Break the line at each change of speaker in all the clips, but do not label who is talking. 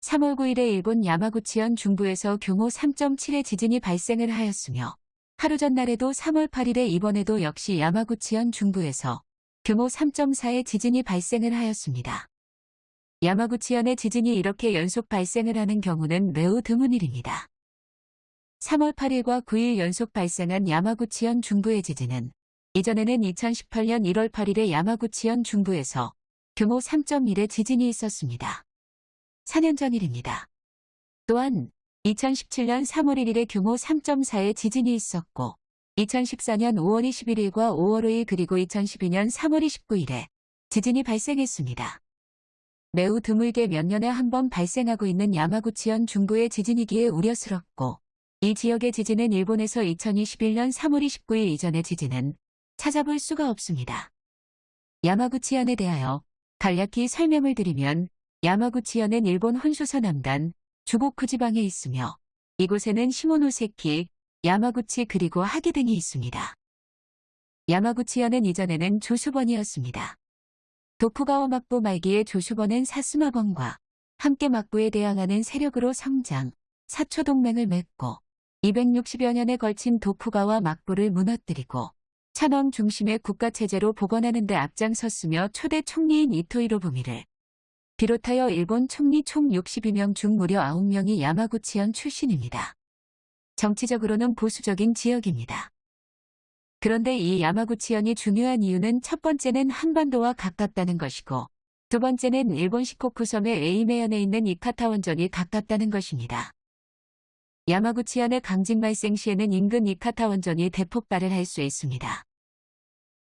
3월 9일에 일본 야마구치현 중부에서 규모 3.7의 지진이 발생을 하였으며 하루 전날에도 3월 8일에 이번에도 역시 야마구치현 중부에서 규모 3.4의 지진이 발생을 하였습니다. 야마구치현의 지진이 이렇게 연속 발생을 하는 경우는 매우 드문 일입니다. 3월 8일과 9일 연속 발생한 야마구치현 중부의 지진은 이전에는 2018년 1월 8일에 야마구치현 중부에서 규모 3.1의 지진이 있었습니다. 4년 전 일입니다. 또한 2017년 3월 1일에 규모 3.4의 지진이 있었고 2014년 5월 21일과 5월 5일 그리고 2012년 3월 29일에 지진이 발생했습니다. 매우 드물게 몇 년에 한 번 발생하고 있는 야마구치현 중부의 지진이기에 우려스럽고 이 지역의 지진은 일본에서 2021년 3월 29일 이전의 지진은 찾아볼 수가 없습니다. 야마구치현에 대하여 간략히 설명을 드리면 야마구치현은 일본 혼슈서 남단 주고쿠 지방에 있으며 이곳에는 시모노세키, 야마구치 그리고 하기 등이 있습니다. 야마구치현은 이전에는 조수번이었습니다. 도쿠가와 막부 말기에 조수번은 사스마번과 함께 막부에 대항하는 세력으로 성장, 사초동맹을 맺고 260여 년에 걸친 도쿠가와 막부를 무너뜨리고 천황 중심의 국가체제로 복원하는 데 앞장섰으며 초대 총리인 이토이로 부미를 비롯하여 일본 총리 총 62명 중 무려 9명이 야마구치현 출신입니다. 정치적으로는 보수적인 지역입니다. 그런데 이 야마구치현이 중요한 이유는 첫 번째는 한반도와 가깝다는 것이고 두 번째는 일본 시코쿠 섬의 에이메현에 있는 이카타 원전이 가깝다는 것입니다. 야마구치현의 강진 발생 시에는 인근 이카타 원전이 대폭발을 할 수 있습니다.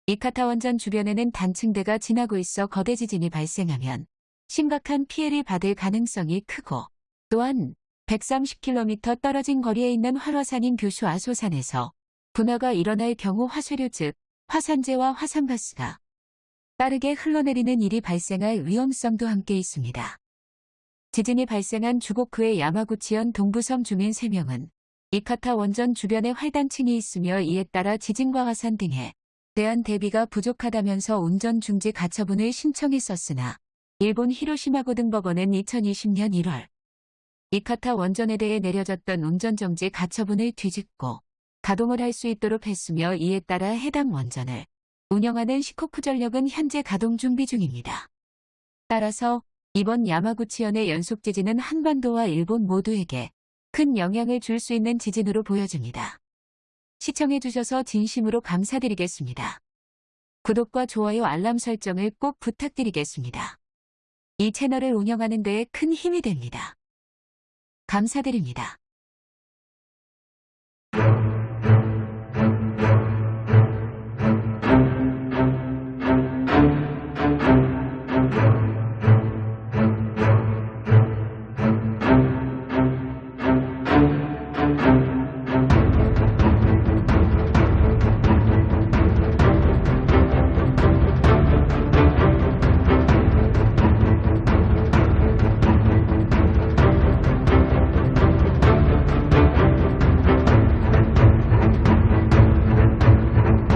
이카타 원전 주변에는 단층대가 지나고 있어 거대 지진이 발생하면 심각한 피해를 받을 가능성이 크고 또한 130km 떨어진 거리에 있는 활화산인 규슈 아소산에서 분화가 일어날 경우 화쇄류 즉 화산재와 화산가스가 빠르게 흘러내리는 일이 발생할 위험성도 함께 있습니다. 지진이 발생한 주고쿠의 야마구치현 동부섬 주민 3명은 이카타 원전 주변에 활단층이 있으며 이에 따라 지진과 화산 등에 대한 대비가 부족하다면서 운전 중지 가처분을 신청했었으나 일본 히로시마 고등법원은 2020년 1월 이카타 원전에 대해 내려졌던 운전정지 가처분을 뒤집고 가동을 할 수 있도록 했으며 이에 따라 해당 원전을 운영하는 시코쿠 전력은 현재 가동 준비 중입니다. 따라서 이번 야마구치현의 연속 지진은 한반도와 일본 모두에게 큰 영향을 줄 수 있는 지진으로 보여집니다. 시청해주셔서 진심으로 감사드리겠습니다. 구독과 좋아요 알람 설정을 꼭 부탁드리겠습니다. 이 채널을 운영하는 데에 큰 힘이 됩니다. 감사드립니다.